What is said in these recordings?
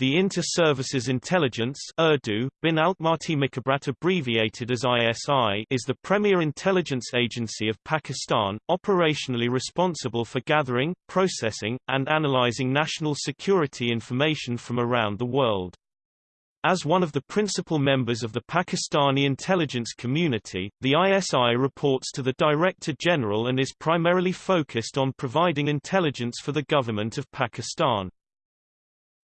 The Inter-Services Intelligence Urdu, Bin abbreviated as ISI is the premier intelligence agency of Pakistan, operationally responsible for gathering, processing, and analyzing national security information from around the world. As one of the principal members of the Pakistani intelligence community, the ISI reports to the Director General and is primarily focused on providing intelligence for the government of Pakistan.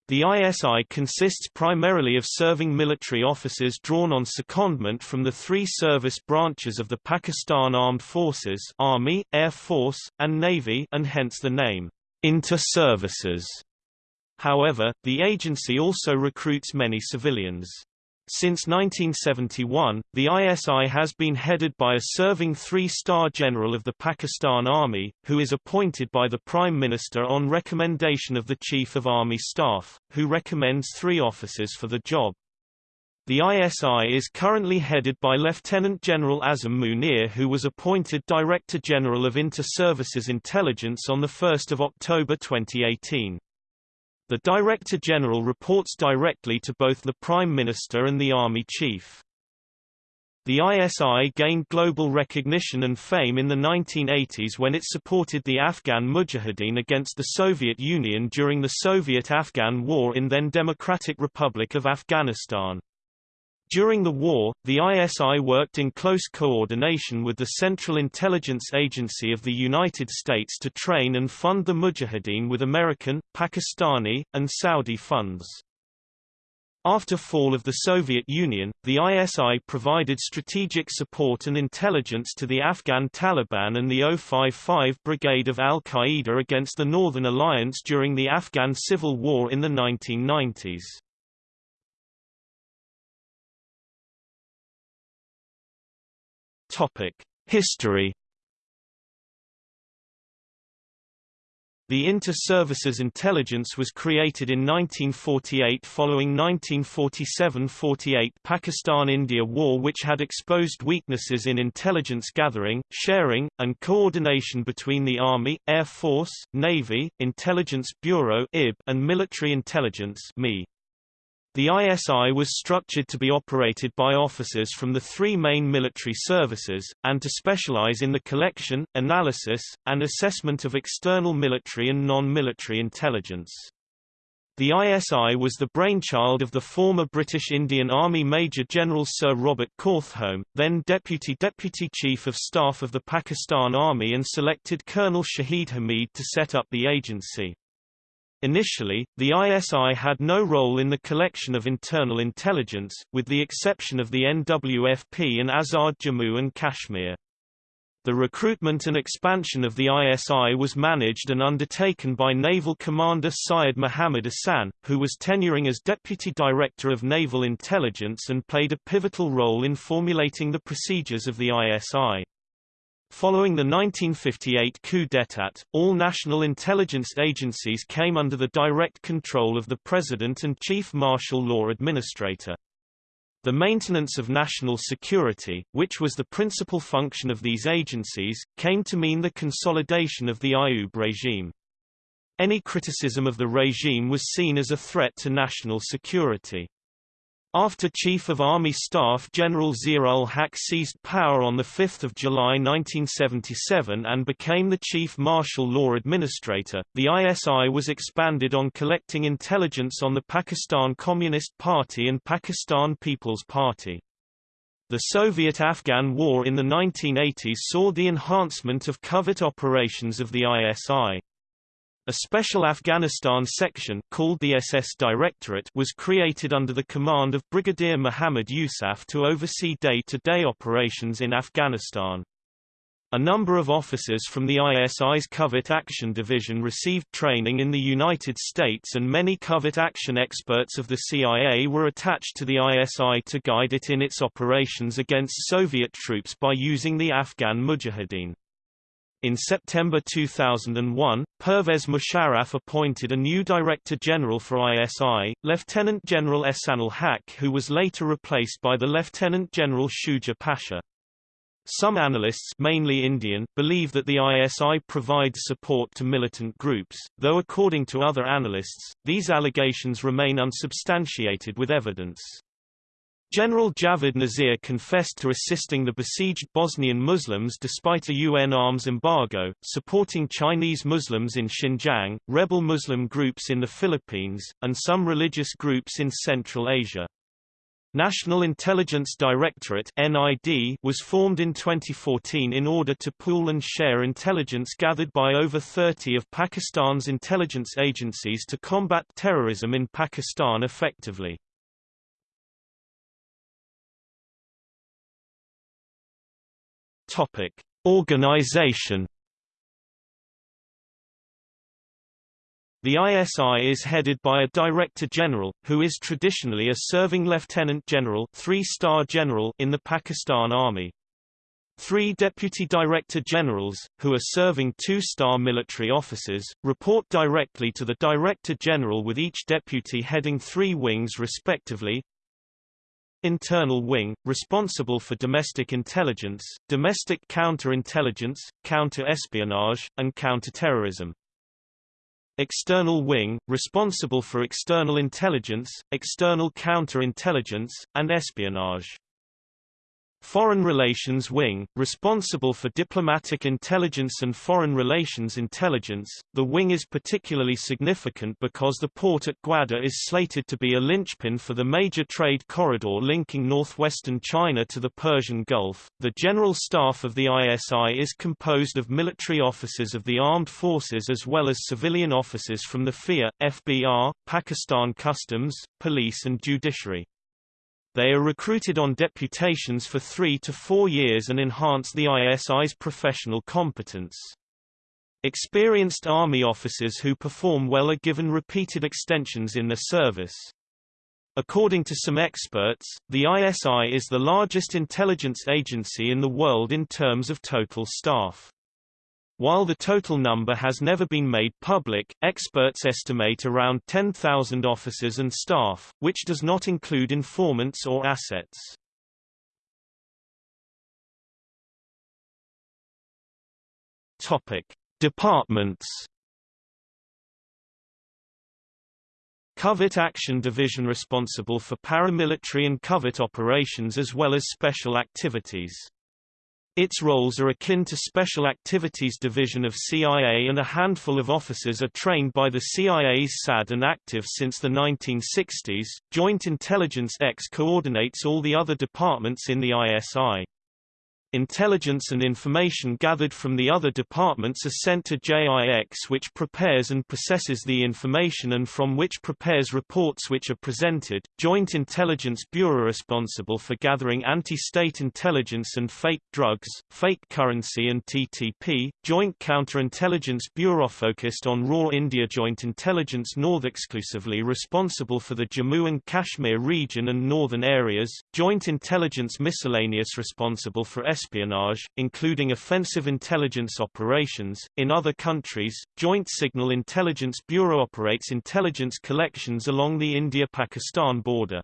The ISI consists primarily of serving military officers drawn on secondment from the three service branches of the Pakistan Armed Forces Army, Air Force, and Navy and hence the name, inter-services. However, the agency also recruits many civilians. Since 1971, the ISI has been headed by a serving three-star general of the Pakistan Army, who is appointed by the Prime Minister on recommendation of the Chief of Army Staff, who recommends three officers for the job. The ISI is currently headed by Lieutenant General Asim Munir who was appointed Director General of Inter-Services Intelligence on 1 October 2018. The Director General reports directly to both the Prime Minister and the Army Chief. The ISI gained global recognition and fame in the 1980s when it supported the Afghan Mujahideen against the Soviet Union during the Soviet-Afghan War in then Democratic Republic of Afghanistan. During the war, the ISI worked in close coordination with the Central Intelligence Agency of the United States to train and fund the Mujahideen with American, Pakistani, and Saudi funds. After fall of the Soviet Union, the ISI provided strategic support and intelligence to the Afghan Taliban and the 055 Brigade of al-Qaeda against the Northern Alliance during the Afghan Civil War in the 1990s. Topic: History. The Inter-Services Intelligence was created in 1948 following 1947–48 Pakistan–India War which had exposed weaknesses in intelligence gathering, sharing, and coordination between the Army, Air Force, Navy, Intelligence Bureau and Military Intelligence MI. The ISI was structured to be operated by officers from the three main military services, and to specialize in the collection, analysis, and assessment of external military and non-military intelligence. The ISI was the brainchild of the former British Indian Army Major General Sir Robert Cawthome, then Deputy Deputy Chief of Staff of the Pakistan Army and selected Colonel Shahid Hamid to set up the agency. Initially, the ISI had no role in the collection of internal intelligence, with the exception of the NWFP and Azad Jammu and Kashmir. The recruitment and expansion of the ISI was managed and undertaken by Naval Commander Syed Muhammad Ahsan, who was tenuring as Deputy Director of Naval Intelligence and played a pivotal role in formulating the procedures of the ISI. Following the 1958 coup d'état, all national intelligence agencies came under the direct control of the President and Chief Martial Law Administrator. The maintenance of national security, which was the principal function of these agencies, came to mean the consolidation of the Ayub regime. Any criticism of the regime was seen as a threat to national security. After Chief of Army Staff General Zia-ul-Haq seized power on 5 July 1977 and became the Chief Martial Law Administrator, the ISI was expanded on collecting intelligence on the Pakistan Communist Party and Pakistan People's Party. The Soviet-Afghan War in the 1980s saw the enhancement of covert operations of the ISI. A special Afghanistan section, called the SS Directorate was created under the command of Brigadier Muhammad Yousaf to oversee day-to-day -day operations in Afghanistan. A number of officers from the ISI's Covert Action Division received training in the United States and many covert action experts of the CIA were attached to the ISI to guide it in its operations against Soviet troops by using the Afghan Mujahideen. In September 2001, Pervez Musharraf appointed a new Director General for ISI, Lieutenant General Ehsanul Haq who was later replaced by the Lieutenant General Shuja Pasha. Some analysts mainly Indian believe that the ISI provides support to militant groups, though according to other analysts, these allegations remain unsubstantiated with evidence. General Javed Nasir confessed to assisting the besieged Bosnian Muslims despite a UN arms embargo, supporting Chinese Muslims in Xinjiang, rebel Muslim groups in the Philippines, and some religious groups in Central Asia. National Intelligence Directorate NID was formed in 2014 in order to pool and share intelligence gathered by over 30 of Pakistan's intelligence agencies to combat terrorism in Pakistan effectively. Topic: Organization The ISI is headed by a Director General, who is traditionally a serving Lieutenant General, three-star general in the Pakistan Army. Three Deputy Director Generals, who are serving two-star military officers, report directly to the Director General with each deputy heading three wings respectively. Internal Wing, responsible for domestic intelligence, domestic counter-intelligence, counter-espionage, and counter-terrorism. External Wing, responsible for external intelligence, external counter-intelligence, and espionage. Foreign Relations Wing, responsible for diplomatic intelligence and foreign relations intelligence. The wing is particularly significant because the port at Gwadar is slated to be a linchpin for the major trade corridor linking northwestern China to the Persian Gulf. The General Staff of the ISI is composed of military officers of the armed forces as well as civilian officers from the FIA, FBR, Pakistan Customs, Police and Judiciary. They are recruited on deputations for three to four years and enhance the ISI's professional competence. Experienced Army officers who perform well are given repeated extensions in their service. According to some experts, the ISI is the largest intelligence agency in the world in terms of total staff. While the total number has never been made public, experts estimate around 10,000 officers and staff, which does not include informants or assets. Topic: Departments. Covert Action Division responsible for paramilitary and covert operations as well as special activities. Its roles are akin to Special Activities Division of CIA and a handful of officers are trained by the CIA's SAD and active since the 1960s. Joint Intelligence X coordinates all the other departments in the ISI. Intelligence and information gathered from the other departments are sent to JIX which prepares and processes the information and from which prepares reports which are presented. Joint Intelligence Bureau responsible for gathering anti-state intelligence and fake drugs, fake currency and TTP. Joint Counterintelligence Bureau focused on raw India Joint Intelligence North exclusively responsible for the Jammu and Kashmir region and northern areas. Joint Intelligence Miscellaneous responsible for espionage, including offensive intelligence operations. In other countries, Joint Signal Intelligence Bureau operates intelligence collections along the India-Pakistan border.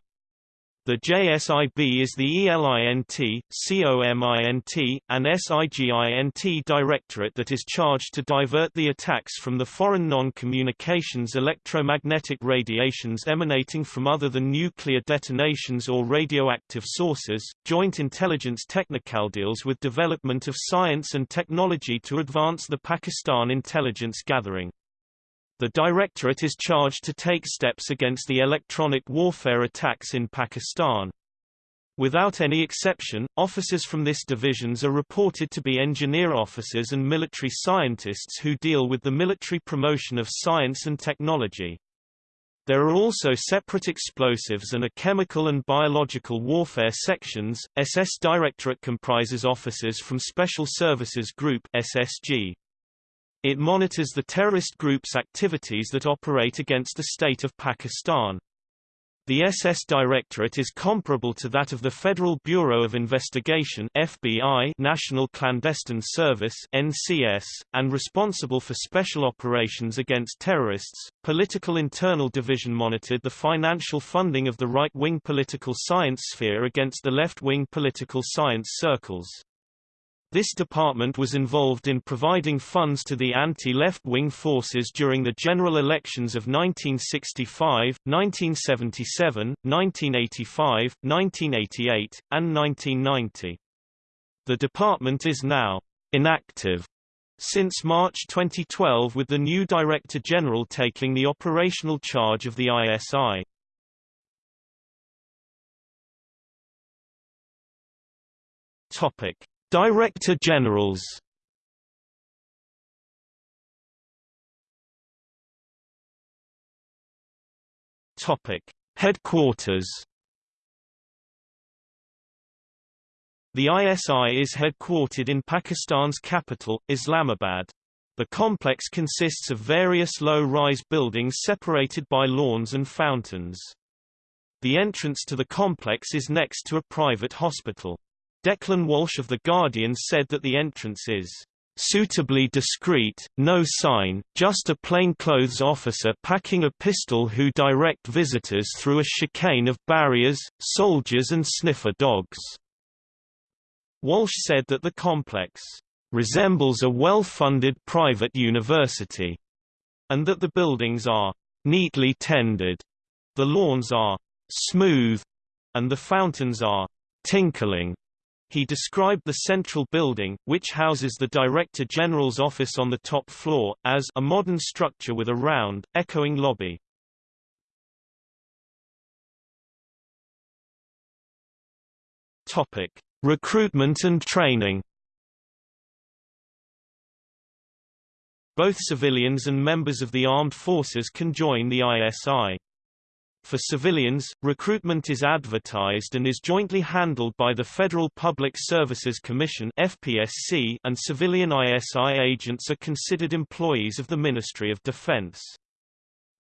The JSIB is the ELINT, COMINT, and SIGINT directorate that is charged to divert the attacks from the foreign non-communications electromagnetic radiations emanating from other than nuclear detonations or radioactive sources. Joint Intelligence Technical deals with development of science and technology to advance the Pakistan intelligence gathering. The Directorate is charged to take steps against the electronic warfare attacks in Pakistan. Without any exception, officers from this divisions are reported to be engineer officers and military scientists who deal with the military promotion of science and technology. There are also separate explosives and a chemical and biological warfare sections. SS Directorate comprises officers from Special Services Group SSG. It monitors the terrorist group's activities that operate against the state of Pakistan. The SS Directorate is comparable to that of the Federal Bureau of Investigation FBI National Clandestine Service NCS, and responsible for special operations against terrorists. Political Internal Division monitored the financial funding of the right-wing political science sphere against the left-wing political science circles. This department was involved in providing funds to the anti-left-wing forces during the general elections of 1965, 1977, 1985, 1988, and 1990. The department is now inactive since March 2012 with the new Director General taking the operational charge of the ISI. Topic: Director Generals. Topic: Headquarters. The ISI is headquartered in Pakistan's capital, Islamabad. The complex consists of various low-rise buildings separated by lawns and fountains. The entrance to the complex is next to a private hospital. Declan Walsh of The Guardian said that the entrance is suitably discreet, no sign, just a plainclothes officer packing a pistol who direct visitors through a chicane of barriers, soldiers and sniffer dogs." Walsh said that the complex "...resembles a well-funded private university," and that the buildings are "...neatly tended." The lawns are "...smooth," and the fountains are "...tinkling." He described the central building, which houses the Director General's office on the top floor, as a modern structure with a round, echoing lobby. Topic: Recruitment and training. Both civilians and members of the armed forces can join the ISI. For civilians, recruitment is advertised and is jointly handled by the Federal Public Services Commission (FPSC) and civilian ISI agents are considered employees of the Ministry of Defense.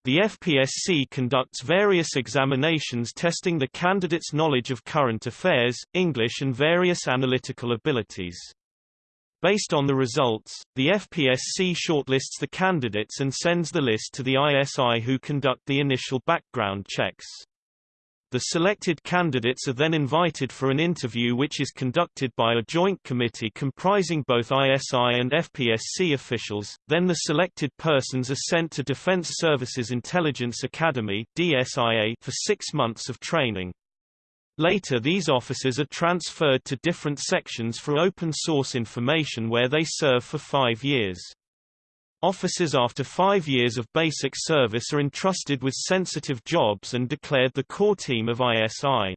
The FPSC conducts various examinations testing the candidate's knowledge of current affairs, English and various analytical abilities. Based on the results, the FPSC shortlists the candidates and sends the list to the ISI who conduct the initial background checks. The selected candidates are then invited for an interview which is conducted by a joint committee comprising both ISI and FPSC officials, then the selected persons are sent to Defense Services Intelligence Academy for six months of training. Later these officers are transferred to different sections for open source information where they serve for five years. Officers after five years of basic service are entrusted with sensitive jobs and declared the core team of ISI.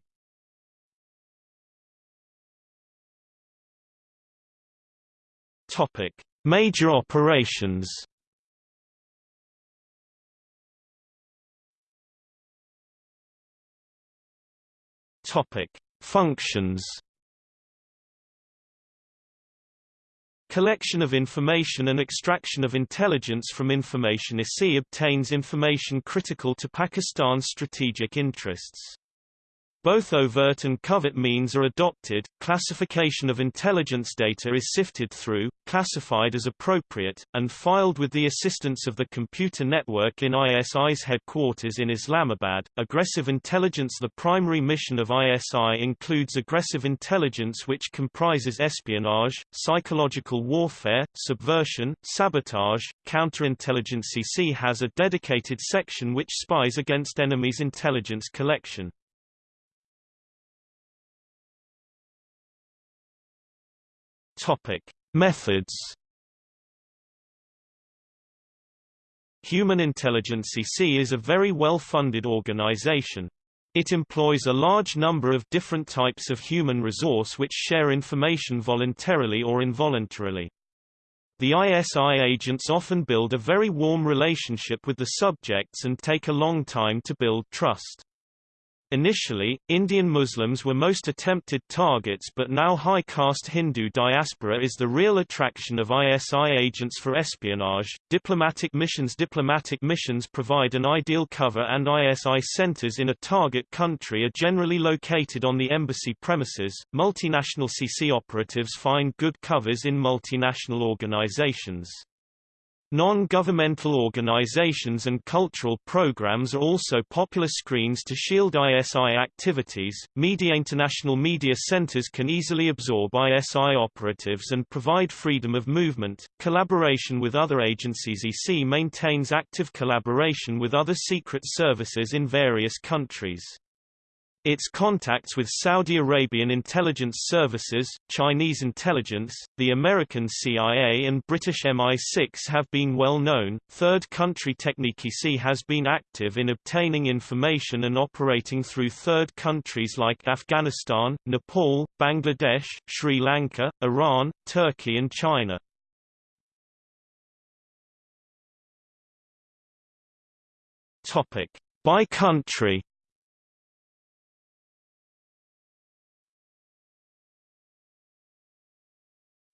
Topic: Major operations. Topic: Functions. Collection of information and extraction of intelligence from information ISI obtains information critical to Pakistan's strategic interests. Both overt and covert means are adopted, classification of intelligence data is sifted through, classified as appropriate, and filed with the assistance of the computer network in ISI's headquarters in Islamabad. Aggressive intelligence The primary mission of ISI includes aggressive intelligence which comprises espionage, psychological warfare, subversion, sabotage, counterintelligence ISI has a dedicated section which spies against enemies' intelligence collection. Topic: Methods. Human Intelligence ISI is a very well-funded organization. It employs a large number of different types of human resource which share information voluntarily or involuntarily. The ISI agents often build a very warm relationship with the subjects and take a long time to build trust. Initially, Indian Muslims were most attempted targets but now high caste Hindu diaspora is the real attraction of ISI agents for espionage. Diplomatic missions Diplomatic missions provide an ideal cover and ISI centers in a target country are generally located on the embassy premises. Multinational CC operatives find good covers in multinational organizations. Non-governmental organizations and cultural programs are also popular screens to shield ISI activities. Media international media centers can easily absorb ISI operatives and provide freedom of movement. Collaboration with other agencies EC maintains active collaboration with other secret services in various countries. Its contacts with Saudi Arabian intelligence services, Chinese intelligence, the American CIA and British MI6 have been well known. Third country Technici has been active in obtaining information and operating through third countries like Afghanistan, Nepal, Bangladesh, Sri Lanka, Iran, Turkey and China. Topic: By country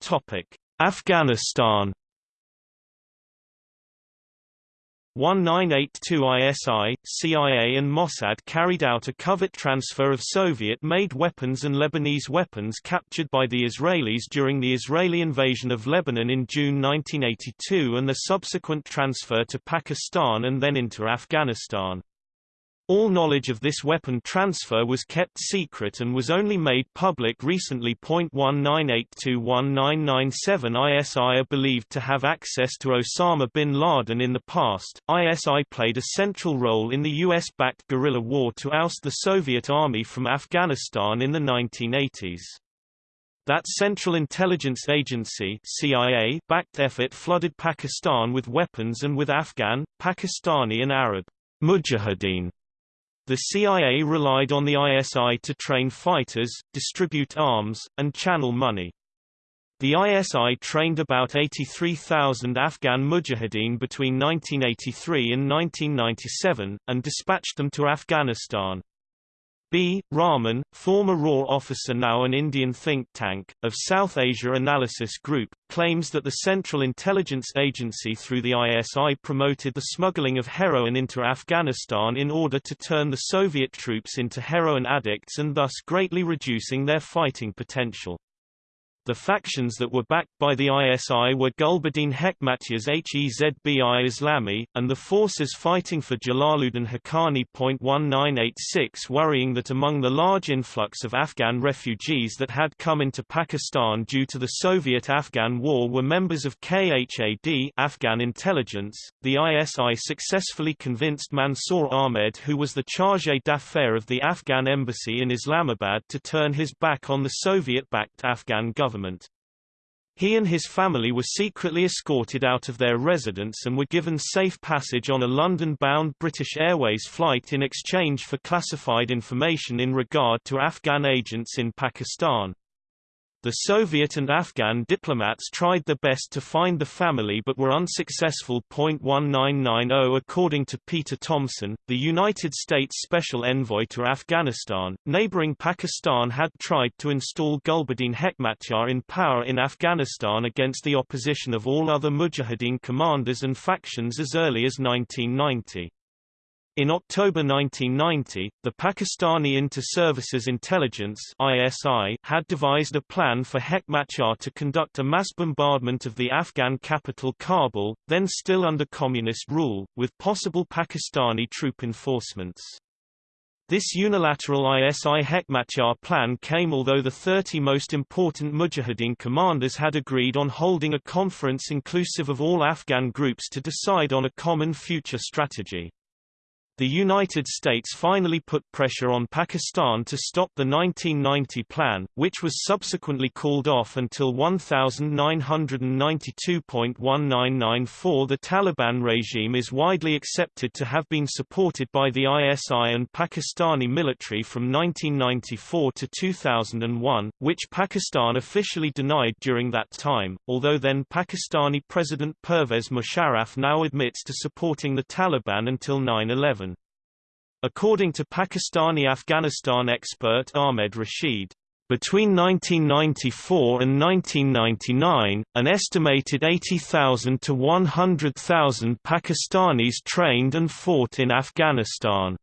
Topic: Afghanistan 1982 ISI, CIA and Mossad carried out a covert transfer of Soviet-made weapons and Lebanese weapons captured by the Israelis during the Israeli invasion of Lebanon in June 1982 and the subsequent transfer to Pakistan and then into Afghanistan. All knowledge of this weapon transfer was kept secret and was only made public recently. 19821997 ISI are believed to have access to Osama bin Laden in the past. ISI played a central role in the US backed guerrilla war to oust the Soviet army from Afghanistan in the 1980s. That Central Intelligence Agency CIA backed effort flooded Pakistan with weapons and with Afghan, Pakistani and Arab mujahideen the CIA relied on the ISI to train fighters, distribute arms, and channel money. The ISI trained about 83,000 Afghan mujahideen between 1983 and 1997, and dispatched them to Afghanistan. B. Raman, former RAW officer now an Indian think tank, of South Asia Analysis Group, claims that the Central Intelligence Agency through the ISI promoted the smuggling of heroin into Afghanistan in order to turn the Soviet troops into heroin addicts and thus greatly reducing their fighting potential. The factions that were backed by the ISI were Gulbuddin Hekmatyar's Hezbi Islami, and the forces fighting for Jalaluddin Haqqani. 1986 worrying that among the large influx of Afghan refugees that had come into Pakistan due to the Soviet-Afghan war were members of KHAD Afghan intelligence, the ISI successfully convinced Mansour Ahmed who was the chargé d'affaires of the Afghan embassy in Islamabad to turn his back on the Soviet-backed Afghan government government. He and his family were secretly escorted out of their residence and were given safe passage on a London-bound British Airways flight in exchange for classified information in regard to Afghan agents in Pakistan. The Soviet and Afghan diplomats tried their best to find the family but were unsuccessful. 1990 According to Peter Tomsen, the United States Special Envoy to Afghanistan, neighboring Pakistan had tried to install Gulbuddin Hekmatyar in power in Afghanistan against the opposition of all other Mujahideen commanders and factions as early as 1990. In October 1990, the Pakistani Inter-Services Intelligence ISI had devised a plan for Hekmatyar to conduct a mass bombardment of the Afghan capital Kabul, then still under communist rule, with possible Pakistani troop enforcements. This unilateral ISI Hekmatyar plan came although the 30 most important Mujahideen commanders had agreed on holding a conference inclusive of all Afghan groups to decide on a common future strategy. The United States finally put pressure on Pakistan to stop the 1990 plan, which was subsequently called off until 1992.1994 The Taliban regime is widely accepted to have been supported by the ISI and Pakistani military from 1994 to 2001, which Pakistan officially denied during that time, although then Pakistani President Pervez Musharraf now admits to supporting the Taliban until 9-11. According to Pakistani-Afghanistan expert Ahmed Rashid, between 1994 and 1999, an estimated 80,000 to 100,000 Pakistanis trained and fought in Afghanistan.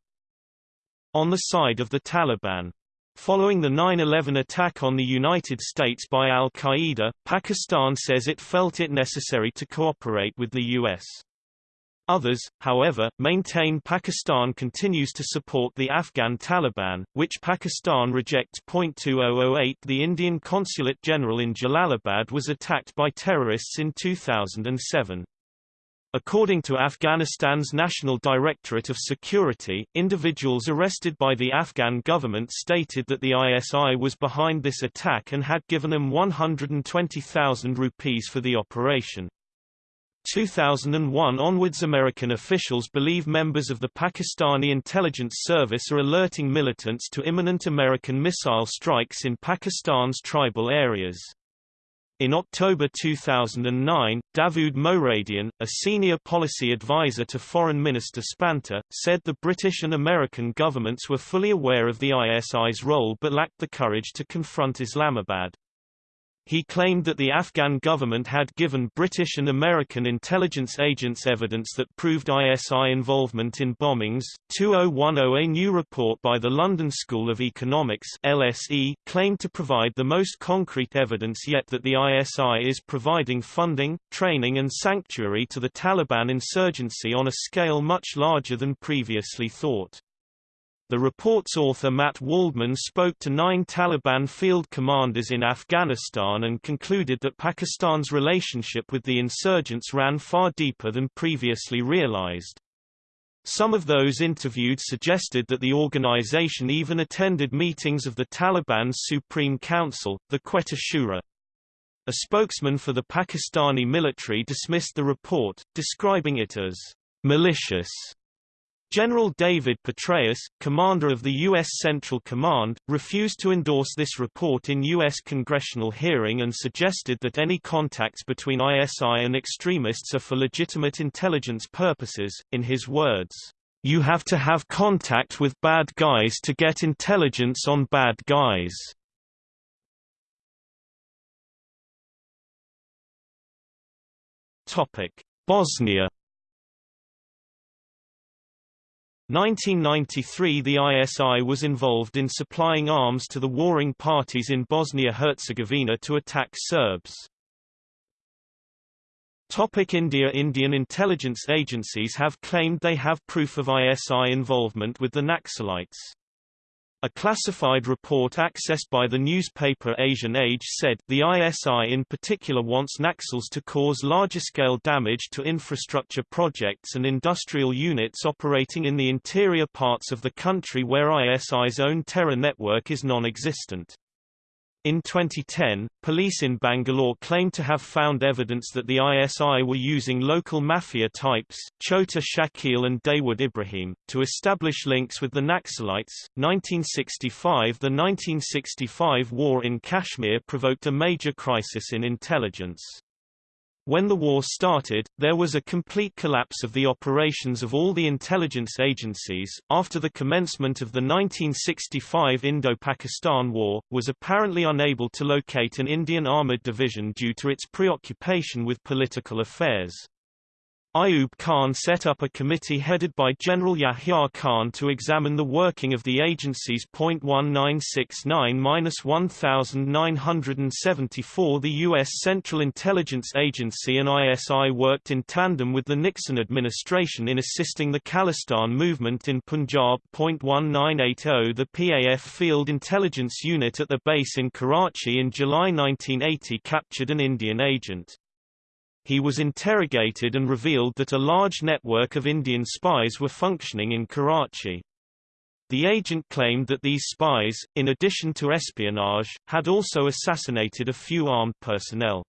On the side of the Taliban. Following the 9-11 attack on the United States by al-Qaeda, Pakistan says it felt it necessary to cooperate with the U.S. Others, however, maintain Pakistan continues to support the Afghan Taliban, which Pakistan rejects. 2008 The Indian Consulate General in Jalalabad was attacked by terrorists in 2007. According to Afghanistan's National Directorate of Security, individuals arrested by the Afghan government stated that the ISI was behind this attack and had given them 120,000 rupees for the operation. 2001 onwards American officials believe members of the Pakistani intelligence service are alerting militants to imminent American missile strikes in Pakistan's tribal areas. In October 2009, Davood Moradian, a senior policy advisor to Foreign Minister Spanta, said the British and American governments were fully aware of the ISI's role but lacked the courage to confront Islamabad. He claimed that the Afghan government had given British and American intelligence agents evidence that proved ISI involvement in bombings. 2010 A new report by the London School of Economics LSE claimed to provide the most concrete evidence yet that the ISI is providing funding, training and sanctuary to the Taliban insurgency on a scale much larger than previously thought. The report's author Matt Waldman spoke to nine Taliban field commanders in Afghanistan and concluded that Pakistan's relationship with the insurgents ran far deeper than previously realized. Some of those interviewed suggested that the organization even attended meetings of the Taliban's Supreme Council, the Quetta Shura. A spokesman for the Pakistani military dismissed the report, describing it as malicious General David Petraeus, commander of the U.S. Central Command, refused to endorse this report in U.S. congressional hearing and suggested that any contacts between ISI and extremists are for legitimate intelligence purposes. In his words, You have to have contact with bad guys to get intelligence on bad guys. Topic: Bosnia 1993 The ISI was involved in supplying arms to the warring parties in Bosnia-Herzegovina to attack Serbs. Topic India Indian intelligence agencies have claimed they have proof of ISI involvement with the Naxalites. A classified report accessed by the newspaper Asian Age said, the ISI in particular wants Naxals to cause larger-scale damage to infrastructure projects and industrial units operating in the interior parts of the country where ISI's own terror network is non-existent. In 2010, police in Bangalore claimed to have found evidence that the ISI were using local mafia types, Chota Shakil and Dawood Ibrahim, to establish links with the Naxalites. 1965 The 1965 war in Kashmir provoked a major crisis in intelligence. When the war started, there was a complete collapse of the operations of all the intelligence agencies. After the commencement of the 1965 Indo-Pakistan War, was apparently unable to locate an Indian armoured division due to its preoccupation with political affairs. Ayub Khan set up a committee headed by General Yahya Khan to examine the working of the agencies. .1969-1974 The U.S. Central Intelligence Agency and ISI worked in tandem with the Nixon administration in assisting the Khalistan movement in Punjab. .1980 The PAF Field Intelligence Unit at the base in Karachi in July 1980 captured an Indian agent he was interrogated and revealed that a large network of Indian spies were functioning in Karachi. The agent claimed that these spies, in addition to espionage, had also assassinated a few armed personnel.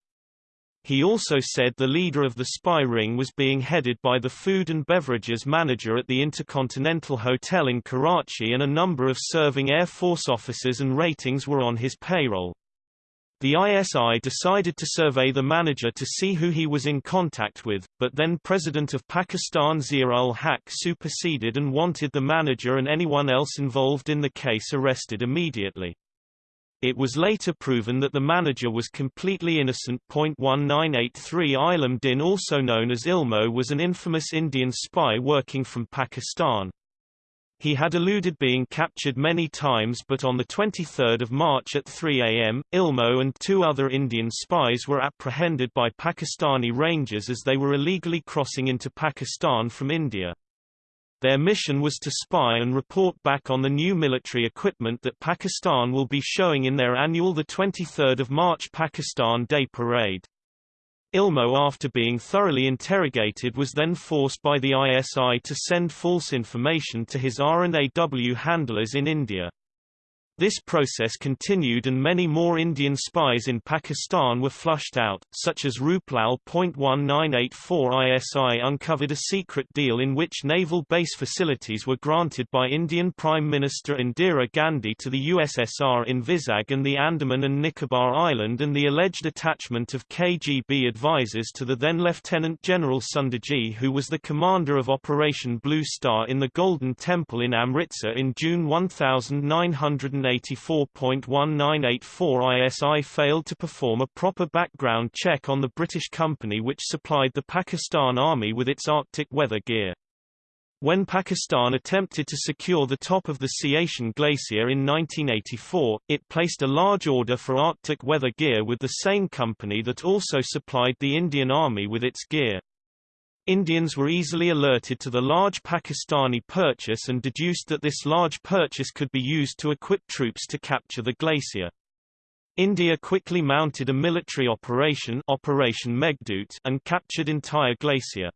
He also said the leader of the spy ring was being headed by the food and beverages manager at the Intercontinental Hotel in Karachi and a number of serving Air Force officers and ratings were on his payroll. The ISI decided to survey the manager to see who he was in contact with, but then President of Pakistan Zia-ul-Haq superseded and wanted the manager and anyone else involved in the case arrested immediately. It was later proven that the manager was completely innocent. 1983 Ilam Din also known as Ilmo was an infamous Indian spy working from Pakistan. He had eluded being captured many times but on 23 March at 3 am, Ilmo and two other Indian spies were apprehended by Pakistani rangers as they were illegally crossing into Pakistan from India. Their mission was to spy and report back on the new military equipment that Pakistan will be showing in their annual 23 March Pakistan Day Parade. Ilmo after being thoroughly interrogated was then forced by the ISI to send false information to his R&AW handlers in India. This process continued and many more Indian spies in Pakistan were flushed out, such as Ruplal.1984 ISI uncovered a secret deal in which naval base facilities were granted by Indian Prime Minister Indira Gandhi to the USSR in Vizag and the Andaman and Nicobar Island and the alleged attachment of KGB advisers to the then Lieutenant General Sundarji who was the commander of Operation Blue Star in the Golden Temple in Amritsar in June 1980 184.1984 ISI failed to perform a proper background check on the British company which supplied the Pakistan Army with its Arctic weather gear. When Pakistan attempted to secure the top of the Siachen Glacier in 1984, it placed a large order for Arctic weather gear with the same company that also supplied the Indian Army with its gear. Indians were easily alerted to the large Pakistani purchase and deduced that this large purchase could be used to equip troops to capture the glacier. India quickly mounted a military operation Operation Meghdoot and captured entire glacier.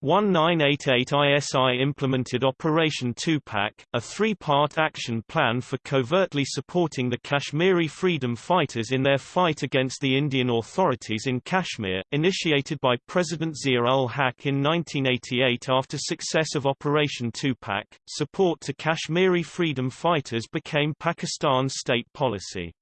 1988 ISI implemented Operation Tupak, a three-part action plan for covertly supporting the Kashmiri freedom fighters in their fight against the Indian authorities in Kashmir, initiated by President Zia-ul-Haq in 1988 after success of Operation Tupak. Support to Kashmiri freedom fighters became Pakistan's state policy.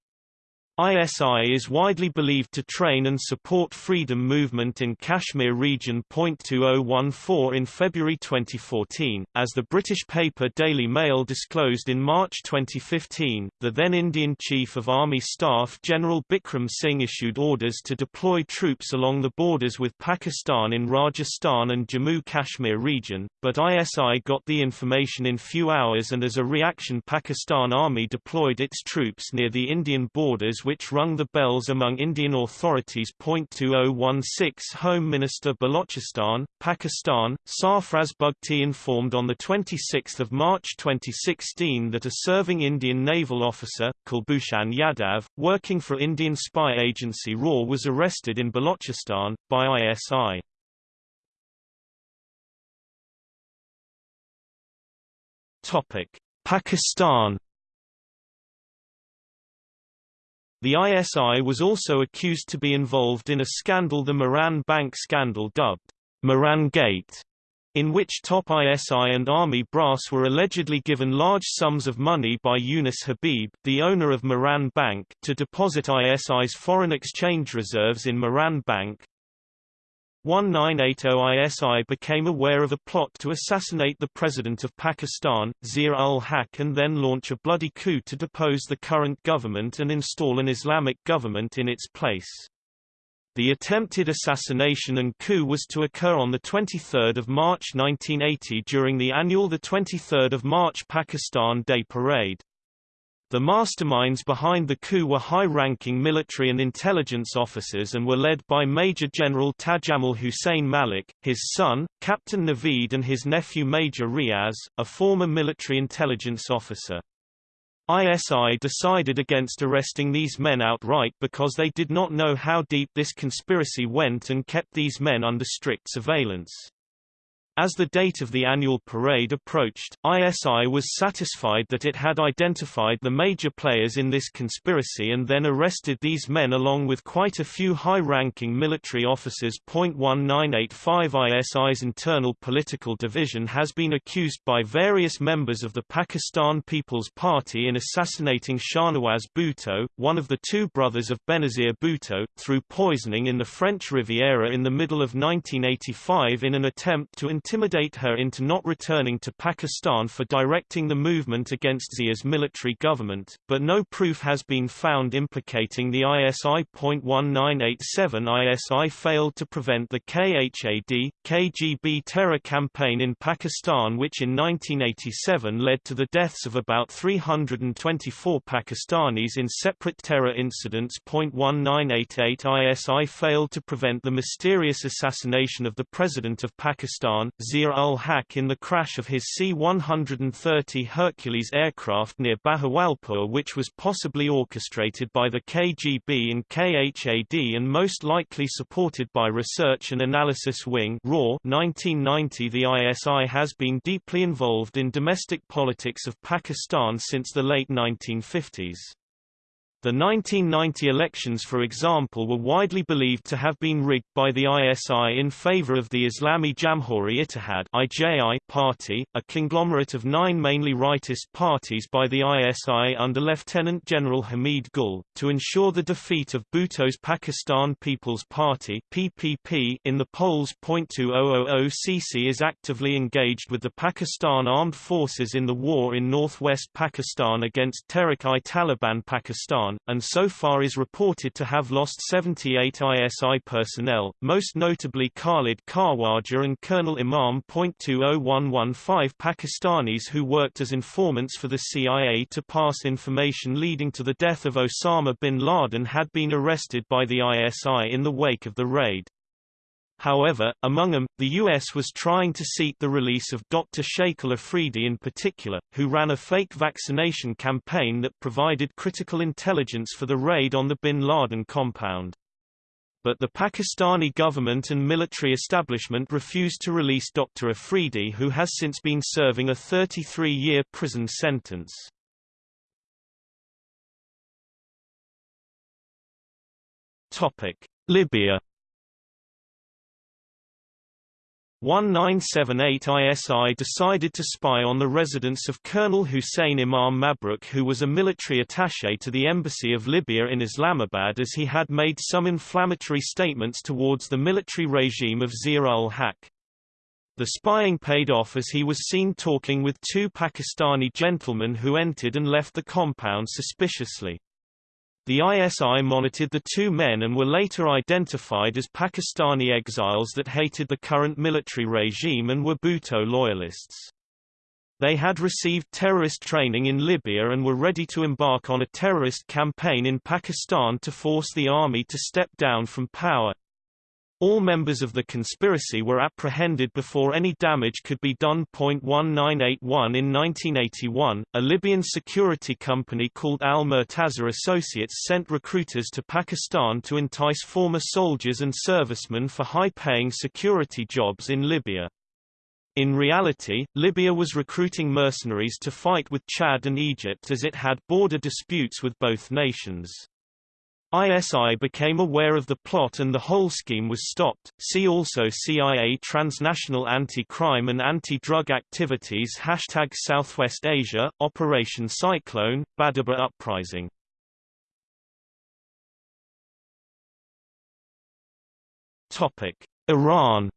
ISI is widely believed to train and support freedom movement in Kashmir region. 2014 In February 2014, as the British paper Daily Mail disclosed in March 2015, the then Indian Chief of Army Staff General Bikram Singh issued orders to deploy troops along the borders with Pakistan in Rajasthan and Jammu Kashmir region, but ISI got the information in few hours and as a reaction Pakistan Army deployed its troops near the Indian borders which rung the bells among Indian authorities. 2016 Home Minister Balochistan, Pakistan, Sarfraz Bugti informed on 26 March 2016 that a serving Indian naval officer, Kulbhushan Yadav, working for Indian spy agency RAW was arrested in Balochistan, by ISI. Pakistan The ISI was also accused to be involved in a scandal the Mehran Bank scandal dubbed Mehran Gate, in which top ISI and army brass were allegedly given large sums of money by Yunus Habib, the owner of Mehran Bank, to deposit ISI's foreign exchange reserves in Mehran Bank, 1980 ISI became aware of a plot to assassinate the President of Pakistan, Zia-ul-Haq and then launch a bloody coup to depose the current government and install an Islamic government in its place. The attempted assassination and coup was to occur on 23 March 1980 during the annual 23 March Pakistan Day Parade. The masterminds behind the coup were high-ranking military and intelligence officers and were led by Major General Tajammul Hussain Malik, his son, Captain Naveed and his nephew Major Riaz, a former military intelligence officer. ISI decided against arresting these men outright because they did not know how deep this conspiracy went and kept these men under strict surveillance. As the date of the annual parade approached, ISI was satisfied that it had identified the major players in this conspiracy and then arrested these men along with quite a few high-ranking military officers. 1985 ISI's internal political division has been accused by various members of the Pakistan People's Party in assassinating Shahnawaz Bhutto, one of the two brothers of Benazir Bhutto, through poisoning in the French Riviera in the middle of 1985 in an attempt to intimidate her into not returning to Pakistan for directing the movement against Zia's military government, but no proof has been found implicating the ISI. 1987 ISI failed to prevent the KHAD, KGB terror campaign in Pakistan which in 1987 led to the deaths of about 324 Pakistanis in separate terror incidents. 1988 ISI failed to prevent the mysterious assassination of the President of Pakistan, Zia-ul-Haq in the crash of his C-130 Hercules aircraft near Bahawalpur which was possibly orchestrated by the KGB and KHAD and most likely supported by Research and Analysis Wing RAW 1990 The ISI has been deeply involved in domestic politics of Pakistan since the late 1950s. The 1990 elections for example were widely believed to have been rigged by the ISI in favor of the Islami Jamhuri Ittihad IJI party, a conglomerate of nine mainly rightist parties by the ISI under Lieutenant General Hamid Gul, to ensure the defeat of Bhutto's Pakistan People's Party PPP in the polls. 2000 CC is actively engaged with the Pakistan Armed Forces in the war in northwest Pakistan against Tehrik-i-Taliban Pakistan and so far is reported to have lost 78 ISI personnel, most notably Khalid Khawaja and Colonel Imam. 20115 Pakistanis who worked as informants for the CIA to pass information leading to the death of Osama bin Laden had been arrested by the ISI in the wake of the raid. However, among them, the U.S. was trying to seek the release of Dr. Shakil Afridi in particular, who ran a fake vaccination campaign that provided critical intelligence for the raid on the bin Laden compound. But the Pakistani government and military establishment refused to release Dr. Afridi who has since been serving a 33-year prison sentence. Libya 1978 ISI decided to spy on the residence of Colonel Hussein Imam Mabruk who was a military attaché to the Embassy of Libya in Islamabad as he had made some inflammatory statements towards the military regime of Zia-ul-Haq. The spying paid off as he was seen talking with two Pakistani gentlemen who entered and left the compound suspiciously. The ISI monitored the two men and were later identified as Pakistani exiles that hated the current military regime and were Bhutto loyalists. They had received terrorist training in Libya and were ready to embark on a terrorist campaign in Pakistan to force the army to step down from power. All members of the conspiracy were apprehended before any damage could be done. 1981 In 1981, a Libyan security company called Al Murtaza Associates sent recruiters to Pakistan to entice former soldiers and servicemen for high-paying security jobs in Libya. In reality, Libya was recruiting mercenaries to fight with Chad and Egypt as it had border disputes with both nations. ISI became aware of the plot and the whole scheme was stopped. See also CIA Transnational Anti-Crime and Anti-Drug Activities. Hashtag Southwest Asia, Operation Cyclone, Badaber Uprising. Iran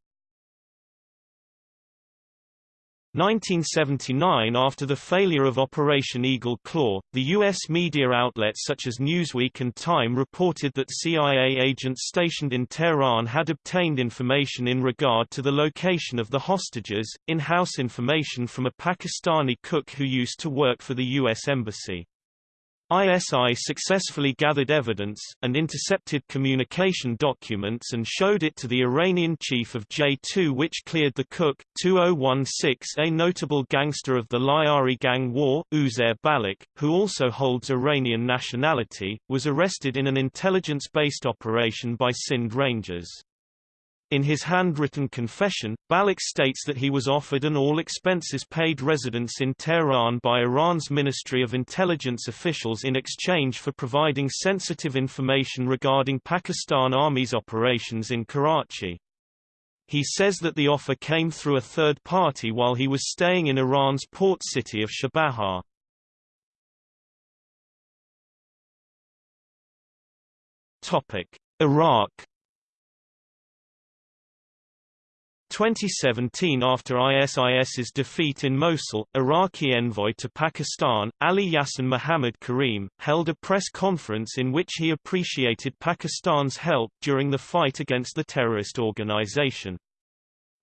1979 After the failure of Operation Eagle Claw, the U.S. media outlets such as Newsweek and Time reported that CIA agents stationed in Tehran had obtained information in regard to the location of the hostages, in-house information from a Pakistani cook who used to work for the U.S. Embassy. ISI successfully gathered evidence, and intercepted communication documents and showed it to the Iranian chief of J2 which cleared the cook. 2016 A notable gangster of the Lyari gang war, Uzair Baloch, who also holds Iranian nationality, was arrested in an intelligence-based operation by Sindh Rangers. In his handwritten confession, Baloch states that he was offered an all-expenses-paid residence in Tehran by Iran's Ministry of Intelligence officials in exchange for providing sensitive information regarding Pakistan Army's operations in Karachi. He says that the offer came through a third party while he was staying in Iran's port city of Chabahar. Iraq 2017 after ISIS's defeat in Mosul, Iraqi envoy to Pakistan, Ali Yassin Muhammad Karim, held a press conference in which he appreciated Pakistan's help during the fight against the terrorist organization.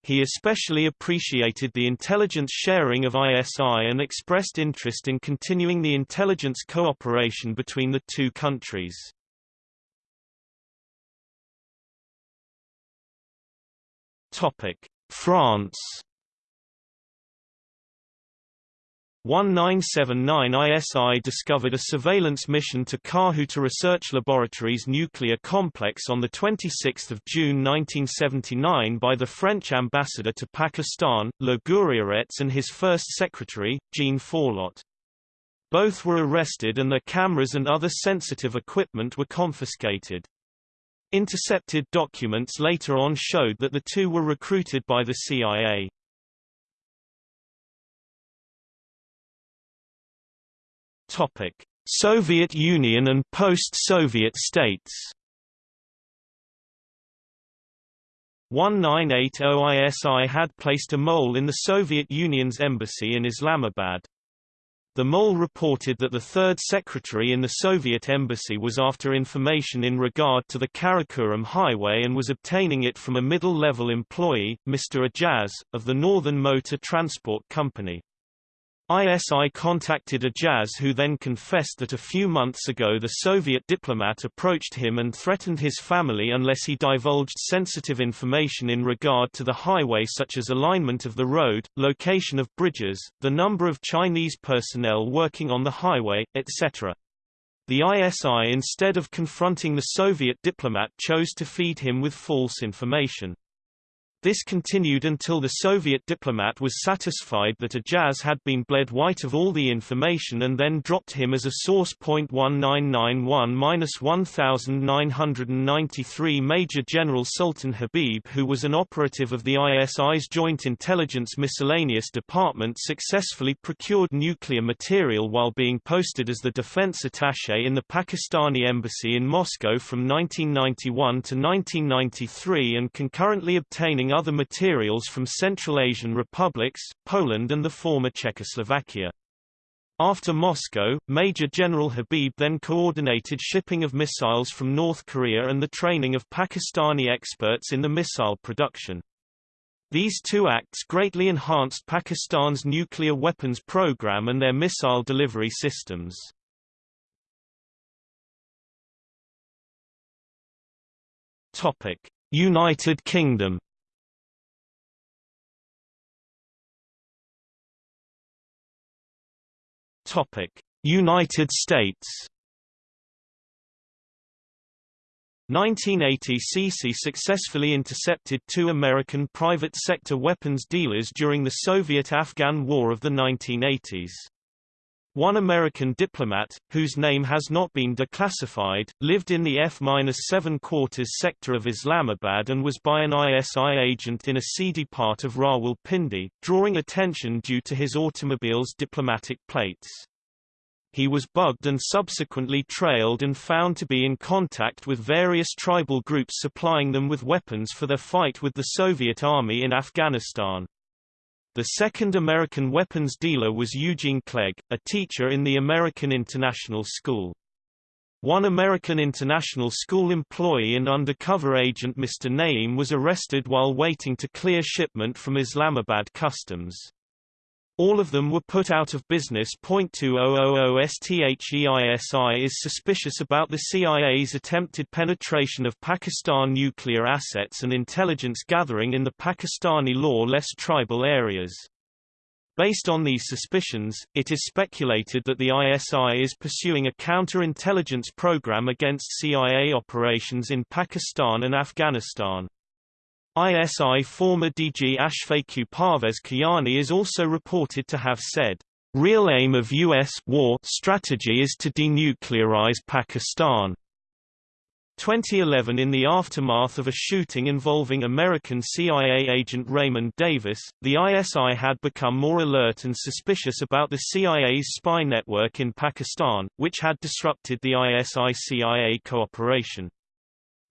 He especially appreciated the intelligence sharing of ISI and expressed interest in continuing the intelligence cooperation between the two countries. France 1979 ISI discovered a surveillance mission to Kahuta Research Laboratories nuclear complex on 26 June 1979 by the French ambassador to Pakistan, Le Gouriarets and his first secretary, Jean Forlot. Both were arrested and their cameras and other sensitive equipment were confiscated. Intercepted documents later on showed that the two were recruited by the CIA. Topic: Soviet Union and post-Soviet states. 1980 ISI had placed a mole in the Soviet Union's embassy in Islamabad. The mole reported that the third secretary in the Soviet embassy was after information in regard to the Karakoram highway and was obtaining it from a middle-level employee, Mr. Ajaz, of the Northern Motor Transport Company. ISI contacted Ajaz who then confessed that a few months ago the Soviet diplomat approached him and threatened his family unless he divulged sensitive information in regard to the highway such as alignment of the road, location of bridges, the number of Chinese personnel working on the highway, etc. The ISI instead of confronting the Soviet diplomat chose to feed him with false information. This continued until the Soviet diplomat was satisfied that Ajaz had been bled white of all the information and then dropped him as a source. 1991-1993 Major General Sultan Habib who was an operative of the ISI's Joint Intelligence Miscellaneous Department successfully procured nuclear material while being posted as the defense attaché in the Pakistani embassy in Moscow from 1991 to 1993 and concurrently obtaining other materials from Central Asian republics, Poland and the former Czechoslovakia. After Moscow, Major General Habib then coordinated shipping of missiles from North Korea and the training of Pakistani experts in the missile production. These two acts greatly enhanced Pakistan's nuclear weapons program and their missile delivery systems. United Kingdom United States 1980 Sisi successfully intercepted two American private sector weapons dealers during the Soviet-Afghan War of the 1980s. One American diplomat, whose name has not been declassified, lived in the F-7 quarters sector of Islamabad and was by an ISI agent in a seedy part of Rawalpindi, drawing attention due to his automobile's diplomatic plates. He was bugged and subsequently trailed and found to be in contact with various tribal groups supplying them with weapons for their fight with the Soviet Army in Afghanistan. The second American weapons dealer was Eugene Clegg, a teacher in the American International School. One American International School employee and undercover agent Mr. Naeem was arrested while waiting to clear shipment from Islamabad customs. All of them were put out of business. 2000 STHEISI is suspicious about the CIA's attempted penetration of Pakistan nuclear assets and intelligence gathering in the Pakistani law-less tribal areas. Based on these suspicions, it is speculated that the ISI is pursuing a counter-intelligence program against CIA operations in Pakistan and Afghanistan. ISI former DG Ashfaq Parvez Kayani is also reported to have said, "...real aim of U.S. war strategy is to denuclearize Pakistan." 2011 In the aftermath of a shooting involving American CIA agent Raymond Davis, the ISI had become more alert and suspicious about the CIA's spy network in Pakistan, which had disrupted the ISI-CIA cooperation.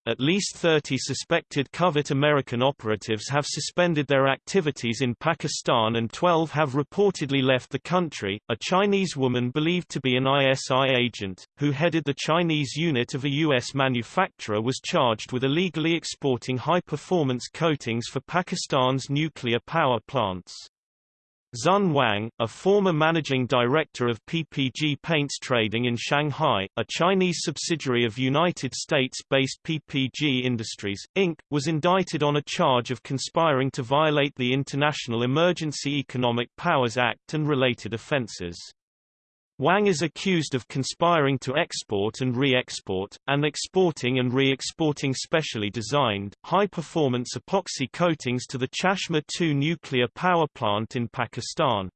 At least 30 suspected covert American operatives have suspended their activities in Pakistan and 12 have reportedly left the country. A Chinese woman believed to be an ISI agent, who headed the Chinese unit of a U.S. manufacturer was charged with illegally exporting high-performance coatings for Pakistan's nuclear power plants. Xun Wang, a former managing director of PPG Paints Trading in Shanghai, a Chinese subsidiary of United States-based PPG Industries, Inc., was indicted on a charge of conspiring to violate the International Emergency Economic Powers Act and related offenses. Wang is accused of conspiring to export and re-export, and exporting and re-exporting specially designed, high-performance epoxy coatings to the Chashma 2 nuclear power plant in Pakistan.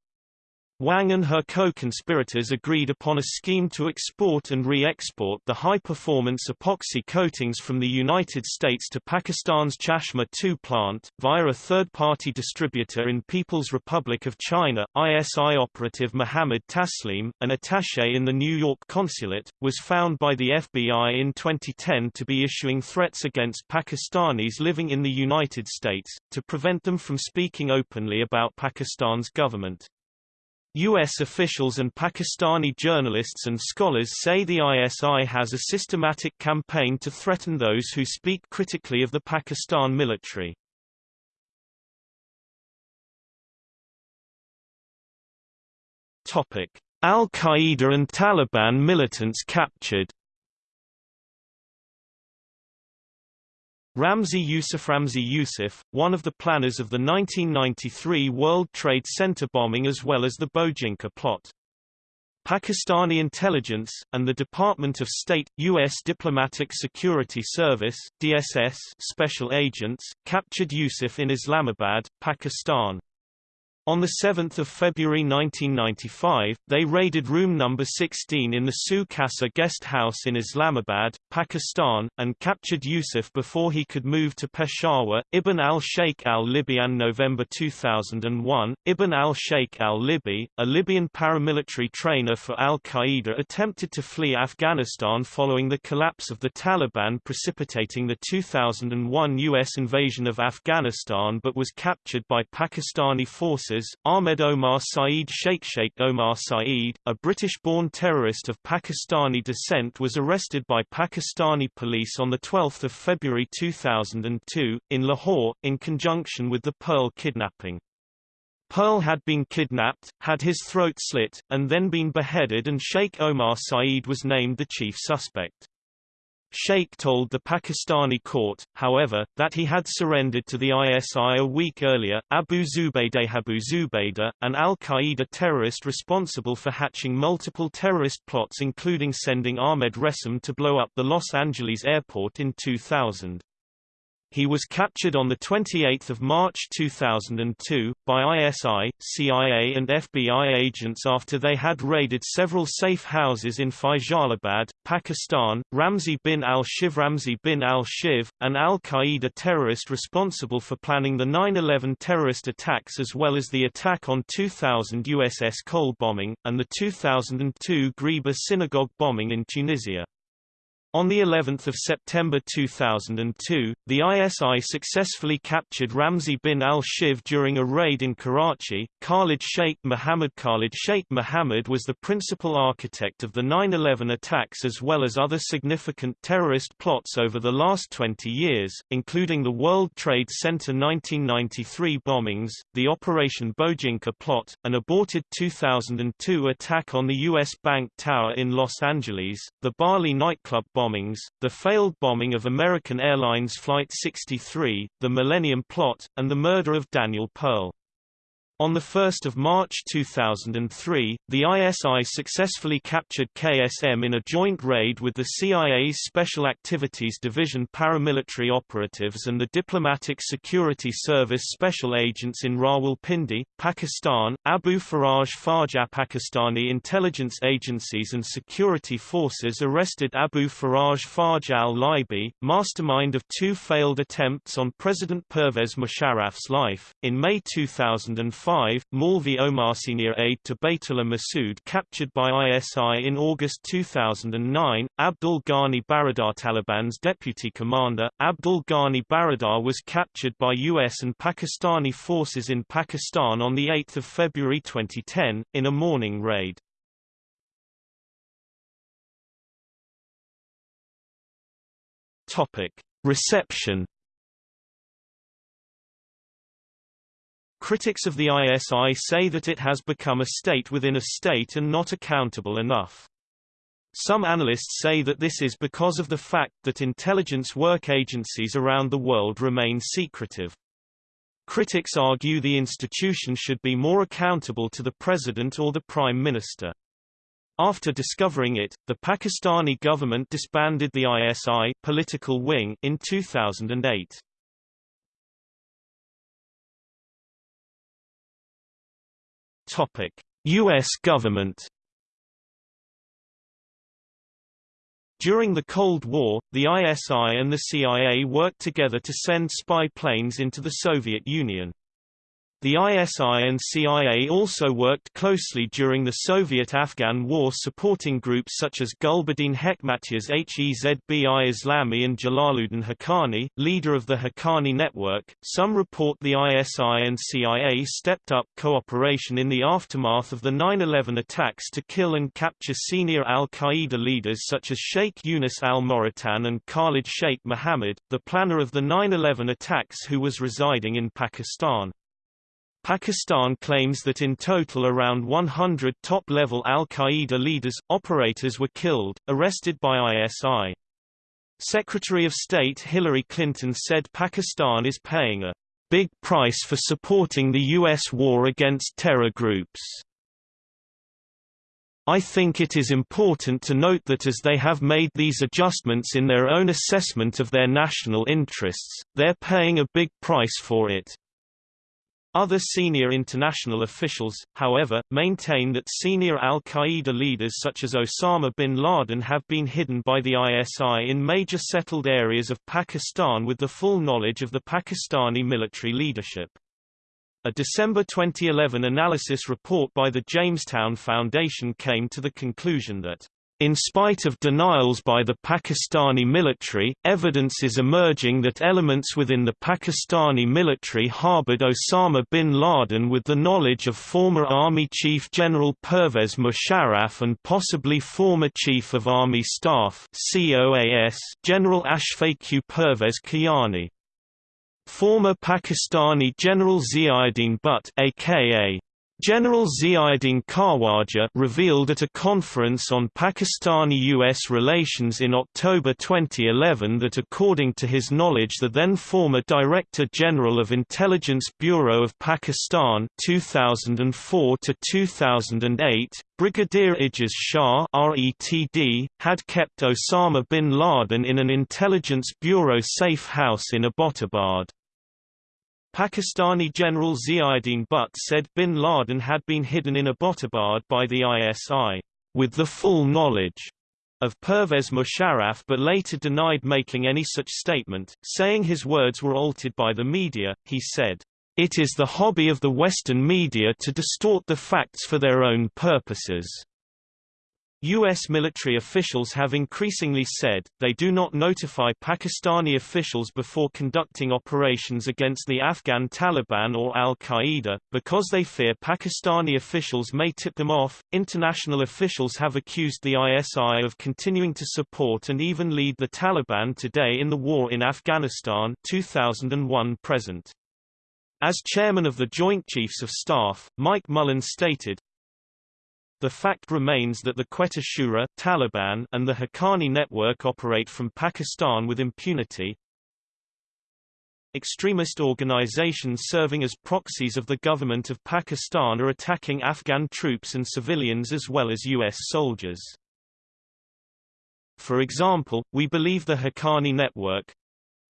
Wang and her co-conspirators agreed upon a scheme to export and re-export the high-performance epoxy coatings from the United States to Pakistan's Chashma 2 plant, via a third-party distributor in People's Republic of China. ISI operative Mohammed Taslim, an attaché in the New York consulate, was found by the FBI in 2010 to be issuing threats against Pakistanis living in the United States, to prevent them from speaking openly about Pakistan's government. U.S. officials and Pakistani journalists and scholars say the ISI has a systematic campaign to threaten those who speak critically of the Pakistan military. Al-Qaeda and Taliban militants captured Ramzi Yousef Ramzi Yousef, one of the planners of the 1993 World Trade Center bombing as well as the Bojinka plot. Pakistani intelligence, and the Department of State, U.S. Diplomatic Security Service DSS special agents, captured Yousef in Islamabad, Pakistan. On 7 February 1995, they raided room number 16 in the Su guest house in Islamabad, Pakistan, and captured Yusuf before he could move to Peshawar. Ibn al-Sheikh al-Libi and November 2001, Ibn al-Sheikh al-Libi, a Libyan paramilitary trainer for al-Qaeda attempted to flee Afghanistan following the collapse of the Taliban precipitating the 2001 U.S. invasion of Afghanistan but was captured by Pakistani forces Ahmed Omar Saeed Sheikh Sheikh Omar Saeed, a British-born terrorist of Pakistani descent was arrested by Pakistani police on 12 February 2002, in Lahore, in conjunction with the Pearl kidnapping. Pearl had been kidnapped, had his throat slit, and then been beheaded and Sheikh Omar Saeed was named the chief suspect. Sheikh told the Pakistani court, however, that he had surrendered to the ISI a week earlier. Abu Zubaydah Abu Zubaydah, an al-Qaeda terrorist responsible for hatching multiple terrorist plots including sending Ahmed Ressam to blow up the Los Angeles airport in 2000. He was captured on 28 March 2002, by ISI, CIA and FBI agents after they had raided several safe houses in Faisalabad, Pakistan. Ramzi bin al-Shibh Ramzi bin al-Shibh, an al-Qaeda terrorist responsible for planning the 9-11 terrorist attacks as well as the attack on 2000 USS Cole bombing, and the 2002 Ghriba synagogue bombing in Tunisia. On the 11th of September 2002, the ISI successfully captured Ramzi bin al-Shibh during a raid in Karachi. Khalid Sheikh Mohammed Khalid Sheikh Mohammed was the principal architect of the 9/11 attacks as well as other significant terrorist plots over the last 20 years, including the World Trade Center 1993 bombings, the Operation Bojinka plot, an aborted 2002 attack on the U.S. Bank Tower in Los Angeles, the Bali nightclub bombings, the failed bombing of American Airlines Flight 63, the Millennium Plot, and the murder of Daniel Pearl. On 1 March 2003, the ISI successfully captured KSM in a joint raid with the CIA's Special Activities Division paramilitary operatives and the Diplomatic Security Service special agents in Rawalpindi, Pakistan. Abu Faraj Farja Pakistani intelligence agencies and security forces arrested Abu Faraj Farj al-Libi, mastermind of two failed attempts on President Pervez Musharraf's life, in May 2005 2005, Maulvi Omar senior aide to Baitullah Mehsud captured by ISI in August 2009, Abdul Ghani Baradar Taliban's deputy commander, Abdul Ghani Baradar was captured by US and Pakistani forces in Pakistan on 8 February 2010, in a morning raid. Reception Critics of the ISI say that it has become a state within a state and not accountable enough. Some analysts say that this is because of the fact that intelligence work agencies around the world remain secretive. Critics argue the institution should be more accountable to the president or the prime minister. After discovering it, the Pakistani government disbanded the ISI political wing in 2008. Topic: US government During the Cold War, the ISI and the CIA worked together to send spy planes into the Soviet Union. The ISI and CIA also worked closely during the Soviet-Afghan War supporting groups such as Gulbuddin Hekmatyar Hezbi Islami and Jalaluddin Haqqani, leader of the Haqqani network. Some report the ISI and CIA stepped up cooperation in the aftermath of the 9-11 attacks to kill and capture senior al-Qaeda leaders such as Sheikh Yunus al-Mauritani and Khalid Sheikh Mohammed, the planner of the 9-11 attacks who was residing in Pakistan. Pakistan claims that in total around 100 top-level al-Qaeda leaders, operators were killed, arrested by ISI. Secretary of State Hillary Clinton said Pakistan is paying a big price for supporting the U.S. war against terror groups. I think it is important to note that as they have made these adjustments in their own assessment of their national interests, they're paying a big price for it. Other senior international officials, however, maintain that senior al-Qaeda leaders such as Osama bin Laden have been hidden by the ISI in major settled areas of Pakistan with the full knowledge of the Pakistani military leadership. A December 2011 analysis report by the Jamestown Foundation came to the conclusion that in spite of denials by the Pakistani military, evidence is emerging that elements within the Pakistani military harbored Osama bin Laden with the knowledge of former Army Chief General Pervez Musharraf and possibly former Chief of Army Staff General Ashfaq Pervez Kiani. Former Pakistani General Ziauddin Butt aka General Ziauddin Khawaja revealed at a conference on Pakistani-US relations in October 2011 that according to his knowledge the then former Director General of Intelligence Bureau of Pakistan 2004 to 2008, Brigadier Ijaz Shah RETD, had kept Osama bin Laden in an Intelligence Bureau safe house in Abbottabad. Pakistani General Ziauddin Butt said bin Laden had been hidden in Abbottabad by the ISI, with the full knowledge of Pervez Musharraf but later denied making any such statement, saying his words were altered by the media. He said, It is the hobby of the Western media to distort the facts for their own purposes. U.S. military officials have increasingly said, they do not notify Pakistani officials before conducting operations against the Afghan Taliban or al-Qaeda, because they fear Pakistani officials may tip them off. International officials have accused the ISI of continuing to support and even lead the Taliban today in the war in Afghanistan 2001 present. As chairman of the Joint Chiefs of Staff, Mike Mullen stated, the fact remains that the Quetta Shura Taliban and the Haqqani network operate from Pakistan with impunity. Extremist organizations serving as proxies of the government of Pakistan are attacking Afghan troops and civilians as well as U.S. soldiers. For example, we believe the Haqqani network,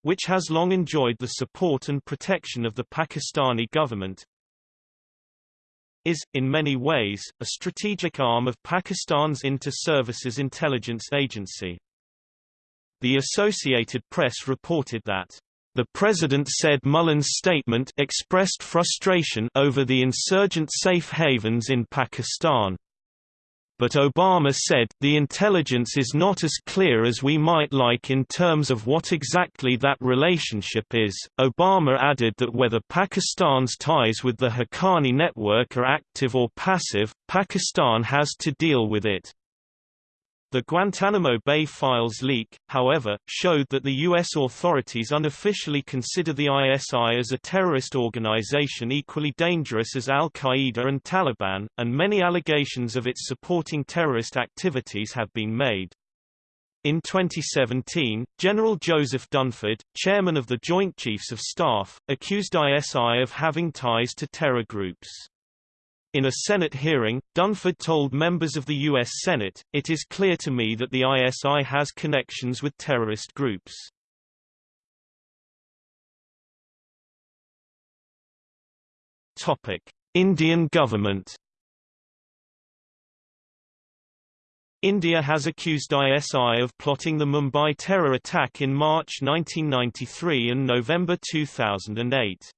which has long enjoyed the support and protection of the Pakistani government, is, in many ways, a strategic arm of Pakistan's Inter-Services Intelligence Agency. The Associated Press reported that The president said Mullen's statement expressed frustration over the insurgent safe havens in Pakistan. But Obama said, the intelligence is not as clear as we might like in terms of what exactly that relationship is. Obama added that whether Pakistan's ties with the Haqqani network are active or passive, Pakistan has to deal with it. The Guantanamo Bay files leak, however, showed that the U.S. authorities unofficially consider the ISI as a terrorist organization equally dangerous as al-Qaeda and Taliban, and many allegations of its supporting terrorist activities have been made. In 2017, General Joseph Dunford, chairman of the Joint Chiefs of Staff, accused ISI of having ties to terror groups. In a Senate hearing, Dunford told members of the U.S. Senate, It is clear to me that the ISI has connections with terrorist groups. Indian government India has accused ISI of plotting the Mumbai terror attack in March 1993 and November 2008.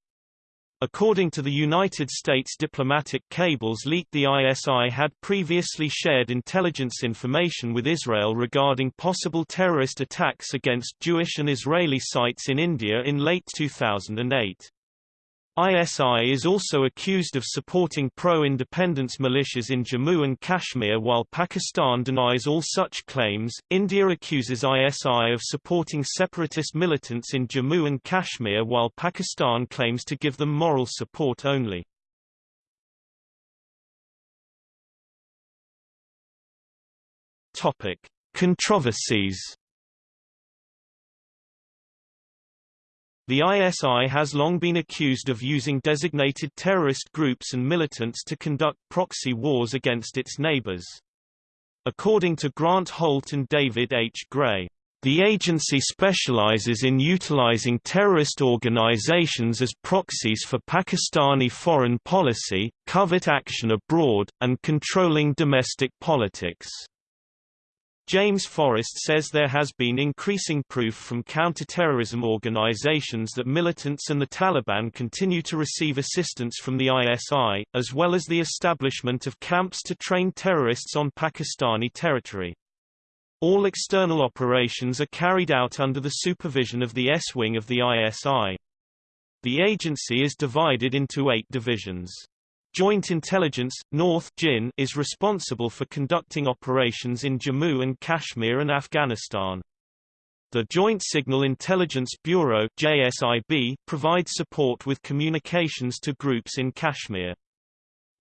According to the United States diplomatic cables leaked the ISI had previously shared intelligence information with Israel regarding possible terrorist attacks against Jewish and Israeli sites in India in late 2008. ISI is also accused of supporting pro-independence militias in Jammu and Kashmir while Pakistan denies all such claims. India accuses ISI of supporting separatist militants in Jammu and Kashmir while Pakistan claims to give them moral support only. Topic: Controversies The ISI has long been accused of using designated terrorist groups and militants to conduct proxy wars against its neighbors. According to Grant Holt and David H. Gray, the agency specializes in utilizing terrorist organizations as proxies for Pakistani foreign policy, covert action abroad, and controlling domestic politics. James Forrest says there has been increasing proof from counterterrorism organizations that militants and the Taliban continue to receive assistance from the ISI, as well as the establishment of camps to train terrorists on Pakistani territory. All external operations are carried out under the supervision of the S-wing of the ISI. The agency is divided into eight divisions. Joint Intelligence, North JIN, is responsible for conducting operations in Jammu and Kashmir and Afghanistan. The Joint Signal Intelligence Bureau JSIB, provides support with communications to groups in Kashmir.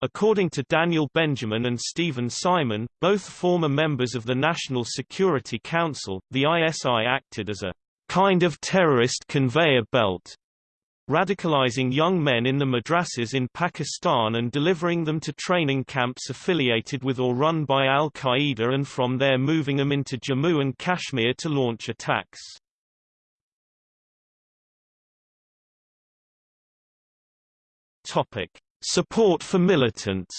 According to Daniel Benjamin and Steven Simon, both former members of the National Security Council, the ISI acted as a kind of terrorist conveyor belt radicalizing young men in the madrasas in Pakistan and delivering them to training camps affiliated with or run by al-Qaeda and from there moving them into Jammu and Kashmir to launch attacks. Support for militants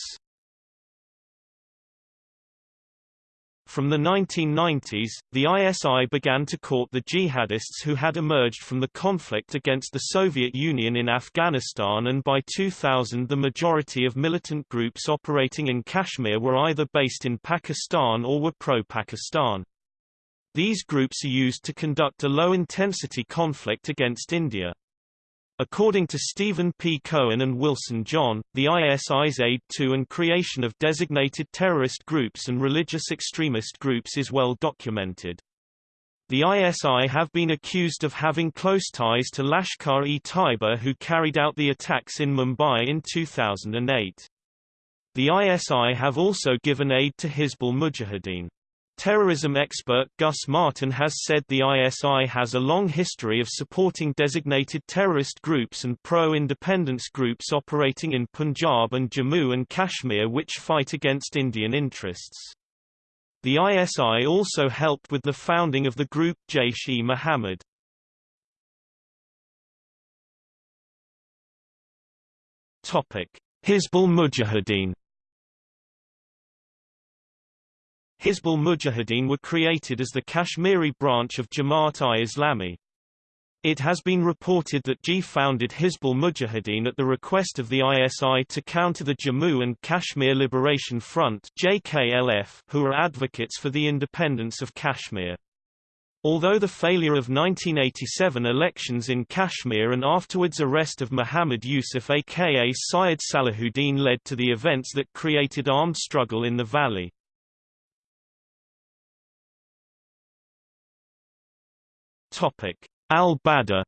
From the 1990s, the ISI began to court the jihadists who had emerged from the conflict against the Soviet Union in Afghanistan and by 2000 the majority of militant groups operating in Kashmir were either based in Pakistan or were pro-Pakistan. These groups are used to conduct a low-intensity conflict against India. According to Stephen P. Cohen and Wilson John, the ISI's aid to and creation of designated terrorist groups and religious extremist groups is well documented. The ISI have been accused of having close ties to Lashkar-e-Taiba who carried out the attacks in Mumbai in 2008. The ISI have also given aid to Hizbul Mujahideen. Terrorism expert Gus Martin has said the ISI has a long history of supporting designated terrorist groups and pro-independence groups operating in Punjab and Jammu and Kashmir which fight against Indian interests. The ISI also helped with the founding of the group Jaish-e-Mohammed. Hizbul Mujahideen Hizbul Mujahideen were created as the Kashmiri branch of Jamaat-i-Islami. It has been reported that G founded Hizbul Mujahideen at the request of the ISI to counter the Jammu and Kashmir Liberation Front JKLF, who are advocates for the independence of Kashmir. Although the failure of 1987 elections in Kashmir and afterwards arrest of Muhammad Yusuf aka Syed Salahuddin led to the events that created armed struggle in the valley. Al-Badr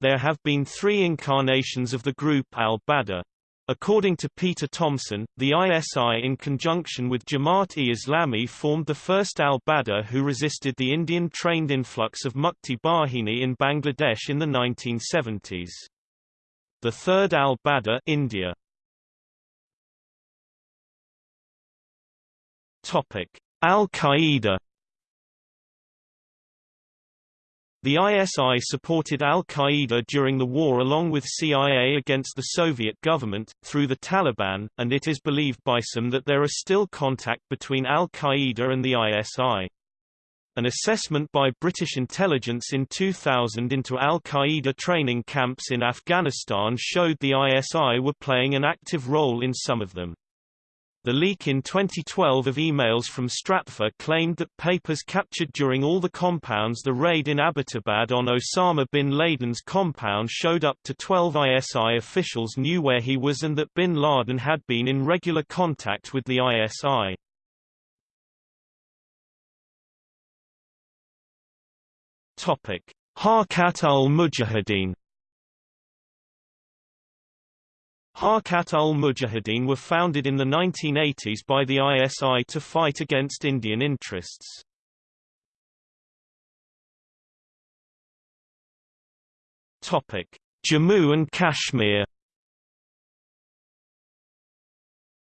There have been three incarnations of the group Al-Badr. According to Peter Tomsen, the ISI in conjunction with Jamaat-e-Islami formed the first al-Badr who resisted the Indian-trained influx of Mukti Bahini in Bangladesh in the 1970s. The third al-Badr India. Al-Qaeda The ISI supported al-Qaeda during the war along with CIA against the Soviet government, through the Taliban, and it is believed by some that there is still contact between al-Qaeda and the ISI. An assessment by British intelligence in 2000 into al-Qaeda training camps in Afghanistan showed the ISI were playing an active role in some of them. The leak in 2012 of emails from Stratfor claimed that papers captured during all the compounds the raid in Abbottabad on Osama bin Laden's compound showed up to 12 ISI officials knew where he was and that bin Laden had been in regular contact with the ISI. Harkat al-Mujahideen Harkat ul-Mujahideen were founded in the 1980s by the ISI to fight against Indian interests. Jammu and Kashmir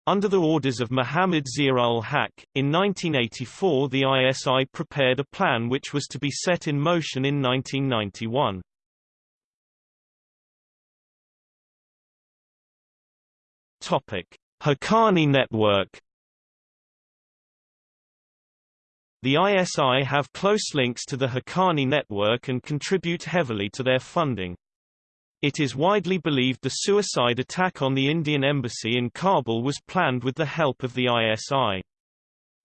Under the orders of Muhammad Zia-ul-Haq, in 1984 the ISI prepared a plan which was to be set in motion in 1991. Topic: Haqqani network. The ISI have close links to the Haqqani network and contribute heavily to their funding. It is widely believed the suicide attack on the Indian embassy in Kabul was planned with the help of the ISI.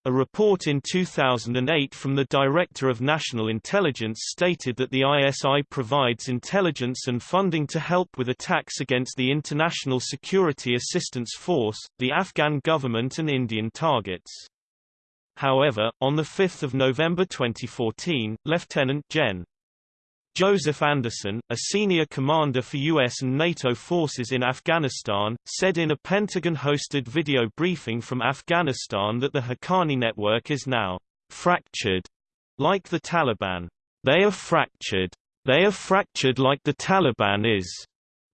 A report in 2008 from the Director of National Intelligence stated that the ISI provides intelligence and funding to help with attacks against the International Security Assistance Force, the Afghan government and Indian targets. However, on 5 November 2014, Lieutenant Gen. Joseph Anderson, a senior commander for U.S. and NATO forces in Afghanistan, said in a Pentagon-hosted video briefing from Afghanistan that the Haqqani network is now fractured, like the Taliban. They are fractured. They are fractured like the Taliban is.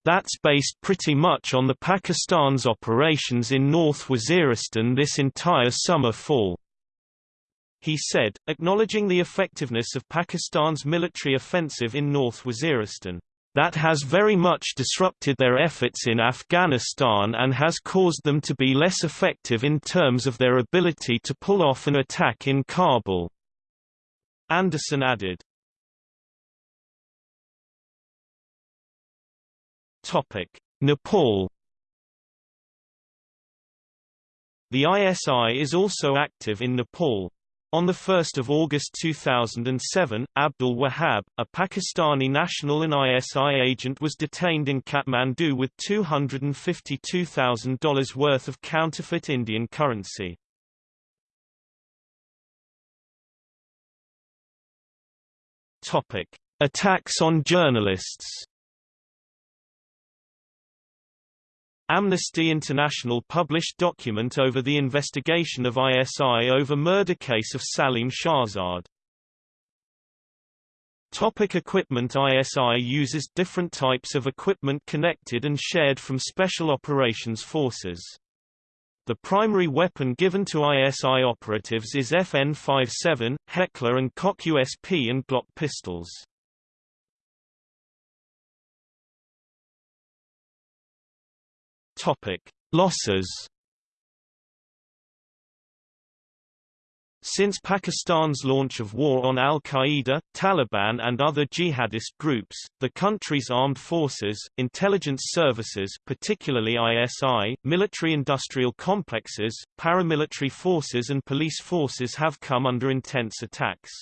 That's based pretty much on the Pakistan's operations in North Waziristan this entire summer-fall he said, acknowledging the effectiveness of Pakistan's military offensive in North Waziristan. That has very much disrupted their efforts in Afghanistan and has caused them to be less effective in terms of their ability to pull off an attack in Kabul. Anderson added. Nepal The ISI is also active in Nepal. On 1 August 2007, Abdul Wahab, a Pakistani national and ISI agent was detained in Kathmandu with $252,000 worth of counterfeit Indian currency. Attacks on journalists Amnesty International published document over the investigation of ISI over murder case of Salim Shahzad. Topic equipment ISI uses different types of equipment connected and shared from Special Operations Forces. The primary weapon given to ISI operatives is FN-57, Heckler and Koch USP and Glock pistols. Topic: Losses. Since Pakistan's launch of war on al-Qaeda, Taliban and other jihadist groups, the country's armed forces, intelligence services particularly ISI, military-industrial complexes, paramilitary forces and police forces have come under intense attacks.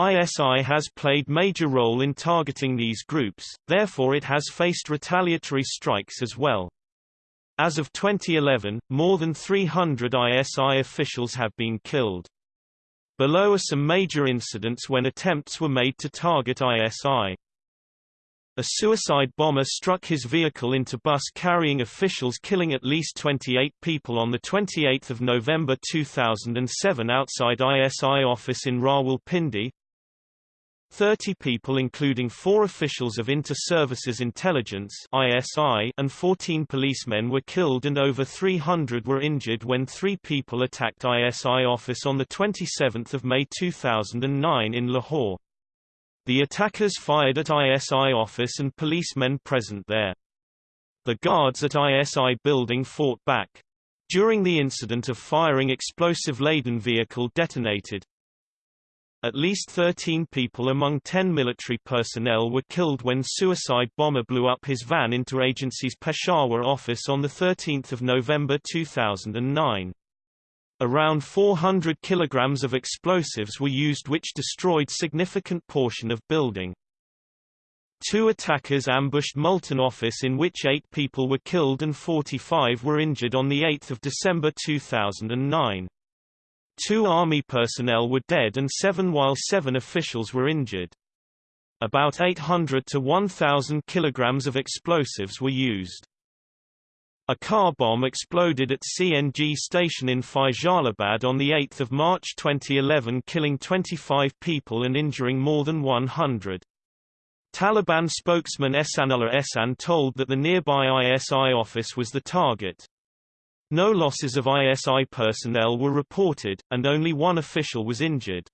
ISI has played major role in targeting these groups, therefore it has faced retaliatory strikes as well. As of 2011, more than 300 ISI officials have been killed. Below are some major incidents when attempts were made to target ISI. A suicide bomber struck his vehicle into bus carrying officials killing at least 28 people on 28 November 2007 outside ISI office in Rawalpindi, 30 people including four officials of Inter-Services Intelligence ISI and 14 policemen were killed and over 300 were injured when three people attacked ISI office on 27 May 2009 in Lahore. The attackers fired at ISI office and policemen present there. The guards at ISI building fought back. During the incident of firing explosive-laden vehicle detonated, at least 13 people among 10 military personnel were killed when suicide bomber blew up his van into agency's Peshawar office on 13 November 2009. Around 400 kilograms of explosives were used which destroyed significant portion of building. Two attackers ambushed Multan office in which eight people were killed and 45 were injured on 8 December 2009. Two army personnel were dead and seven while seven officials were injured. About 800 to 1,000 kilograms of explosives were used. A car bomb exploded at CNG station in Faisalabad on 8 March 2011 killing 25 people and injuring more than 100. Taliban spokesman Ehsanullah Ehsan told that the nearby ISI office was the target. No losses of ISI personnel were reported, and only one official was injured.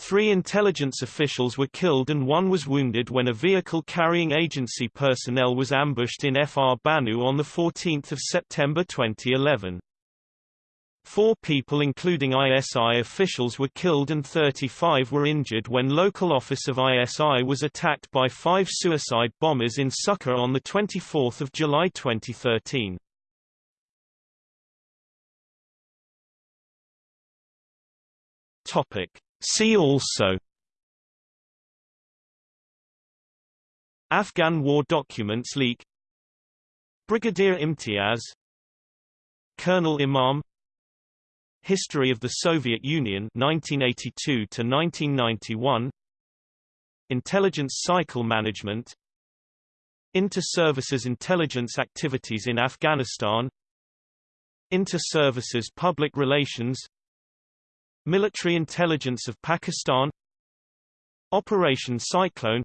Three intelligence officials were killed and one was wounded when a vehicle carrying agency personnel was ambushed in Fr Bannu on 14 September 2011. Four people including ISI officials were killed and 35 were injured when local office of ISI was attacked by five suicide bombers in Sukkur on 24 July 2013. Topic. See also Afghan war documents leak Brigadier Imtiaz Colonel Imam History of the Soviet Union 1982 to 1991 Intelligence cycle management Inter-services intelligence activities in Afghanistan Inter-services public relations Military intelligence of Pakistan Operation Cyclone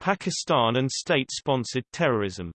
Pakistan and state-sponsored terrorism